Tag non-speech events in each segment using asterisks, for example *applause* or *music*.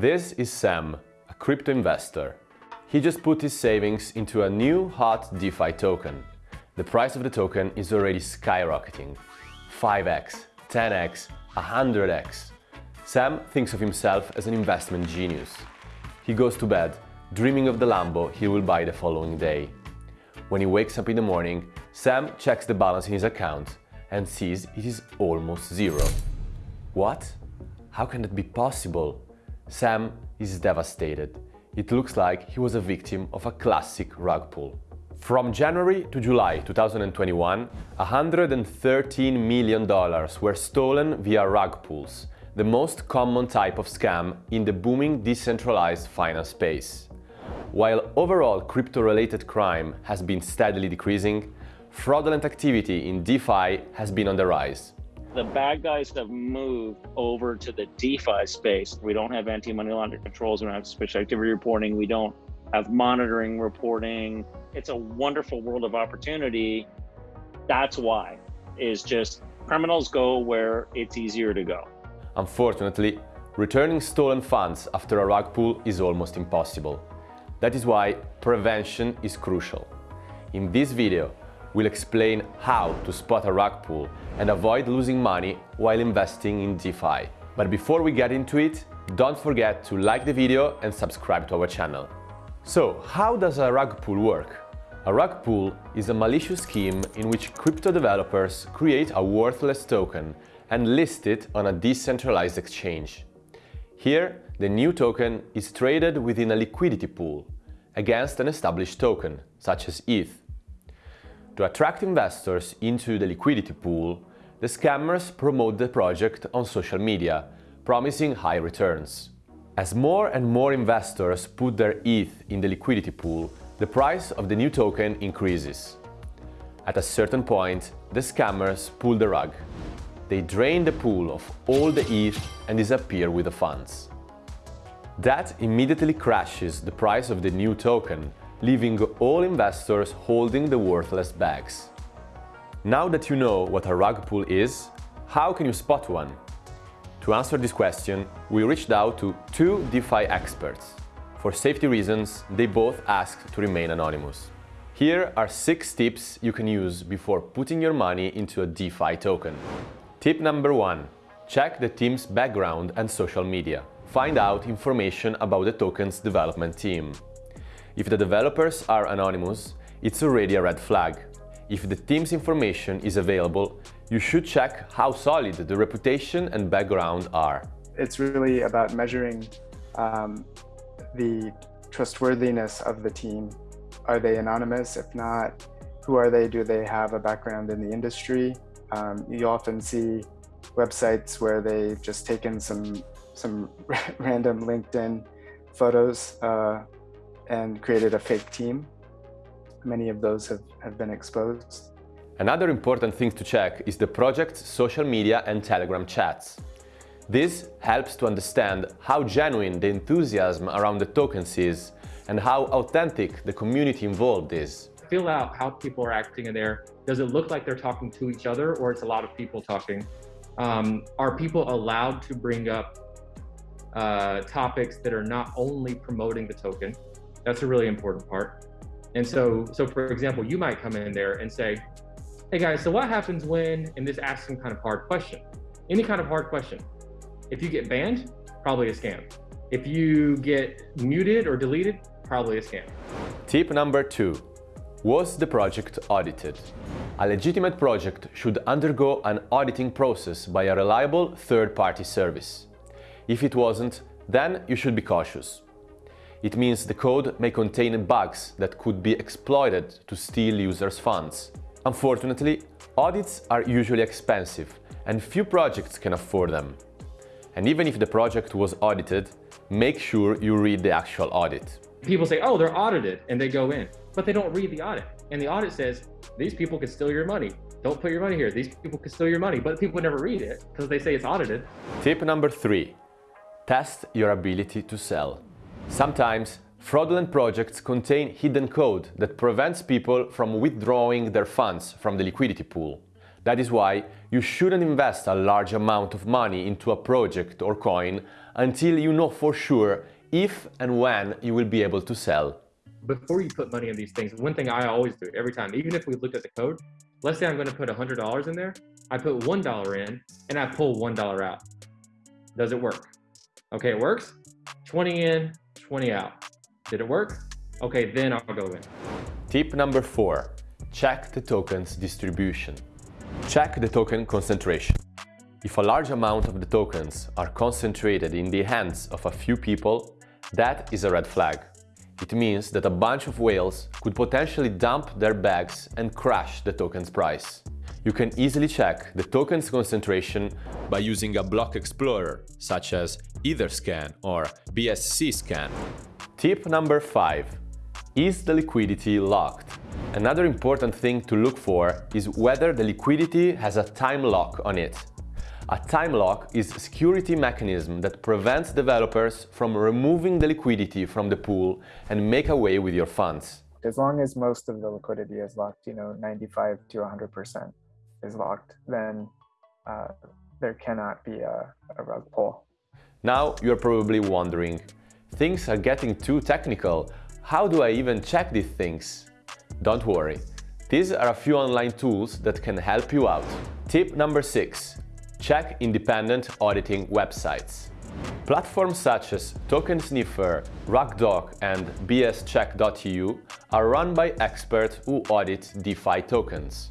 This is Sam, a crypto investor. He just put his savings into a new hot DeFi token. The price of the token is already skyrocketing. 5x, 10x, 100x. Sam thinks of himself as an investment genius. He goes to bed, dreaming of the Lambo he will buy the following day. When he wakes up in the morning, Sam checks the balance in his account and sees it is almost zero. What? How can that be possible? Sam is devastated. It looks like he was a victim of a classic rug pull. From January to July 2021, $113 million were stolen via rug pulls, the most common type of scam in the booming decentralized finance space. While overall crypto-related crime has been steadily decreasing, fraudulent activity in DeFi has been on the rise. The bad guys have moved over to the DeFi space. We don't have anti-money laundering controls, we don't have suspicious activity reporting, we don't have monitoring reporting. It's a wonderful world of opportunity. That's why, is just criminals go where it's easier to go. Unfortunately, returning stolen funds after a rug pull is almost impossible. That is why prevention is crucial. In this video, we'll explain how to spot a rug pull and avoid losing money while investing in DeFi. But before we get into it, don't forget to like the video and subscribe to our channel. So, how does a rug pull work? A rug pull is a malicious scheme in which crypto developers create a worthless token and list it on a decentralized exchange. Here, the new token is traded within a liquidity pool against an established token, such as ETH. To attract investors into the liquidity pool, the scammers promote the project on social media, promising high returns. As more and more investors put their ETH in the liquidity pool, the price of the new token increases. At a certain point, the scammers pull the rug. They drain the pool of all the ETH and disappear with the funds. That immediately crashes the price of the new token, leaving all investors holding the worthless bags. Now that you know what a rug pull is, how can you spot one? To answer this question, we reached out to two DeFi experts. For safety reasons, they both asked to remain anonymous. Here are six tips you can use before putting your money into a DeFi token. Tip number one, check the team's background and social media find out information about the token's development team. If the developers are anonymous, it's already a red flag. If the team's information is available, you should check how solid the reputation and background are. It's really about measuring um, the trustworthiness of the team. Are they anonymous? If not, who are they? Do they have a background in the industry? Um, you often see websites where they've just taken some some *laughs* random LinkedIn photos uh, and created a fake team. Many of those have, have been exposed. Another important thing to check is the project's social media and Telegram chats. This helps to understand how genuine the enthusiasm around the tokens is and how authentic the community involved is. Fill out how people are acting in there. Does it look like they're talking to each other or it's a lot of people talking? Um, are people allowed to bring up uh, topics that are not only promoting the token. That's a really important part. And so, so for example, you might come in there and say, hey guys, so what happens when, and this asks some kind of hard question, any kind of hard question. If you get banned, probably a scam. If you get muted or deleted, probably a scam. Tip number two, was the project audited? A legitimate project should undergo an auditing process by a reliable third-party service. If it wasn't, then you should be cautious. It means the code may contain bugs that could be exploited to steal users' funds. Unfortunately, audits are usually expensive and few projects can afford them. And even if the project was audited, make sure you read the actual audit. People say, oh, they're audited, and they go in, but they don't read the audit. And the audit says, these people could steal your money. Don't put your money here. These people could steal your money, but people never read it because they say it's audited. Tip number three, Test your ability to sell. Sometimes, fraudulent projects contain hidden code that prevents people from withdrawing their funds from the liquidity pool. That is why you shouldn't invest a large amount of money into a project or coin until you know for sure if and when you will be able to sell. Before you put money in these things, one thing I always do every time, even if we looked at the code, let's say I'm going to put $100 in there, I put $1 in and I pull $1 out. Does it work? Okay, it works. 20 in, 20 out. Did it work? Okay, then I'll go in. Tip number four, check the token's distribution. Check the token concentration. If a large amount of the tokens are concentrated in the hands of a few people, that is a red flag. It means that a bunch of whales could potentially dump their bags and crash the token's price. You can easily check the token's concentration by using a block explorer, such as Etherscan or BSC scan. Tip number 5. Is the liquidity locked? Another important thing to look for is whether the liquidity has a time lock on it. A time lock is a security mechanism that prevents developers from removing the liquidity from the pool and make away with your funds. As long as most of the liquidity is locked, you know, 95 to 100% is locked, then uh, there cannot be a, a rug pull. Now you're probably wondering, things are getting too technical. How do I even check these things? Don't worry. These are a few online tools that can help you out. Tip number six, check independent auditing websites. Platforms such as Token Sniffer, RugDoc and bscheck.eu are run by experts who audit DeFi tokens.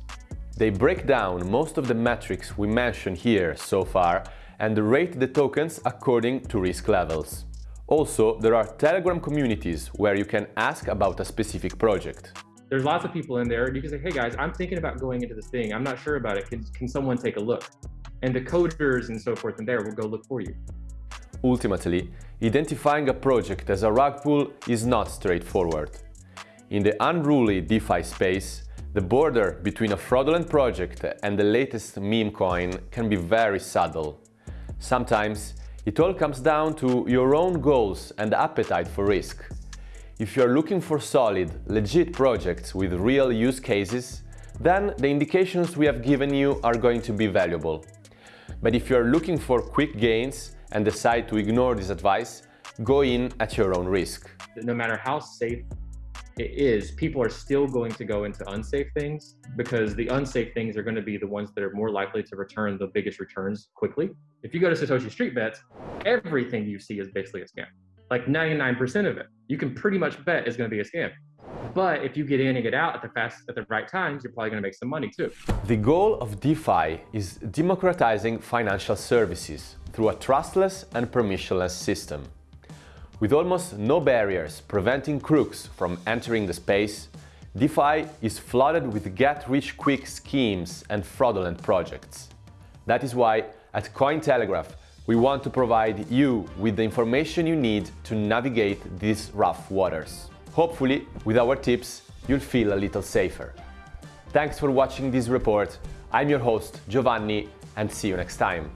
They break down most of the metrics we mentioned here so far and rate the tokens according to risk levels. Also, there are Telegram communities where you can ask about a specific project. There's lots of people in there and you can say, hey guys, I'm thinking about going into this thing. I'm not sure about it. Can, can someone take a look? And the coders and so forth in there will go look for you. Ultimately, identifying a project as a rug pull is not straightforward. In the unruly DeFi space, the border between a fraudulent project and the latest meme coin can be very subtle. Sometimes it all comes down to your own goals and appetite for risk. If you're looking for solid, legit projects with real use cases, then the indications we have given you are going to be valuable. But if you're looking for quick gains and decide to ignore this advice, go in at your own risk. No matter how safe it is, people are still going to go into unsafe things because the unsafe things are going to be the ones that are more likely to return the biggest returns quickly. If you go to Satoshi Street Bets, everything you see is basically a scam. Like 99% of it, you can pretty much bet is going to be a scam. But if you get in and get out at the fast at the right times, you're probably going to make some money too. The goal of DeFi is democratizing financial services through a trustless and permissionless system. With almost no barriers preventing crooks from entering the space, DeFi is flooded with get-rich-quick schemes and fraudulent projects. That is why, at Cointelegraph, we want to provide you with the information you need to navigate these rough waters. Hopefully, with our tips, you'll feel a little safer. Thanks for watching this report. I'm your host, Giovanni, and see you next time.